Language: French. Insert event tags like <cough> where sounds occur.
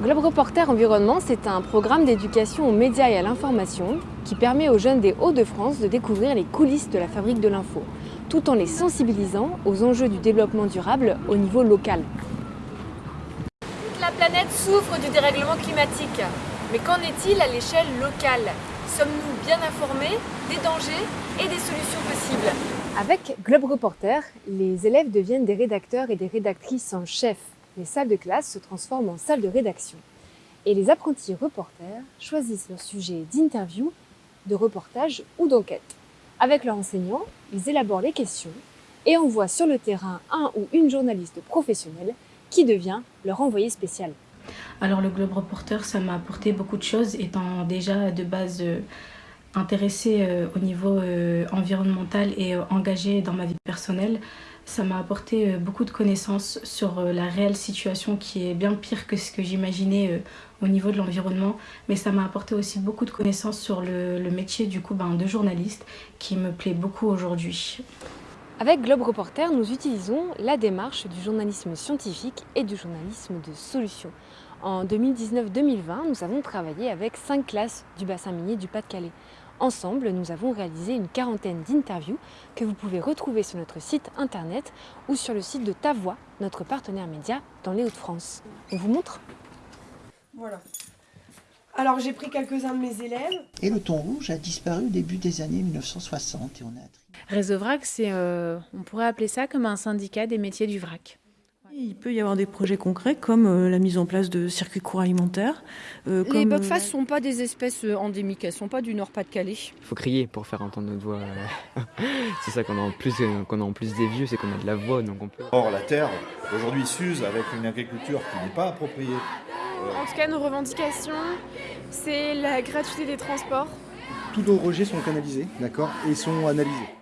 Globe Reporter Environnement, c'est un programme d'éducation aux médias et à l'information qui permet aux jeunes des Hauts-de-France de découvrir les coulisses de la fabrique de l'info, tout en les sensibilisant aux enjeux du développement durable au niveau local. Toute la planète souffre du dérèglement climatique. Mais qu'en est-il à l'échelle locale? Sommes-nous bien informés des dangers et des solutions possibles? Avec Globe Reporter, les élèves deviennent des rédacteurs et des rédactrices en chef. Les salles de classe se transforment en salles de rédaction. Et les apprentis reporters choisissent leur sujet d'interview, de reportage ou d'enquête. Avec leurs enseignants, ils élaborent les questions et envoient sur le terrain un ou une journaliste professionnelle qui devient leur envoyé spécial. Alors le Globe Reporter, ça m'a apporté beaucoup de choses, étant déjà de base euh, intéressée euh, au niveau euh, environnemental et engagée dans ma vie personnelle. Ça m'a apporté beaucoup de connaissances sur la réelle situation qui est bien pire que ce que j'imaginais au niveau de l'environnement. Mais ça m'a apporté aussi beaucoup de connaissances sur le, métier du coup ben, de journaliste qui me plaît beaucoup aujourd'hui. Avec Globe Reporter, nous utilisons la démarche du journalisme scientifique et du journalisme de solution. En 2019-2020, nous avons travaillé avec cinq classes du bassin minier du Pas-de-Calais. Ensemble, nous avons réalisé une quarantaine d'interviews que vous pouvez retrouver sur notre site internet ou sur le site de Ta Voix, notre partenaire média dans les Hauts-de-France. On vous montre Voilà. Alors j'ai pris quelques-uns de mes élèves. Et le thon rouge a disparu au début des années 1960 et on a Réseau Vrac, c'est, euh, on pourrait appeler ça comme un syndicat des métiers du vrac. Il peut y avoir des projets concrets comme euh, la mise en place de circuits courts alimentaires. Euh, les bugface ne sont pas des espèces euh, endémiques, elles ne sont pas du Nord-Pas-de-Calais. Il faut crier pour faire entendre notre voix. <laughs> c'est ça qu'on a en plus, qu'on a en plus des vieux, c'est qu'on a de la voix, donc on peut. Or la terre aujourd'hui s'use avec une agriculture qui n'est pas appropriée. En tout cas, nos revendications, c'est la gratuité des transports. Tous nos rejets sont canalisés, d'accord, et sont analysés.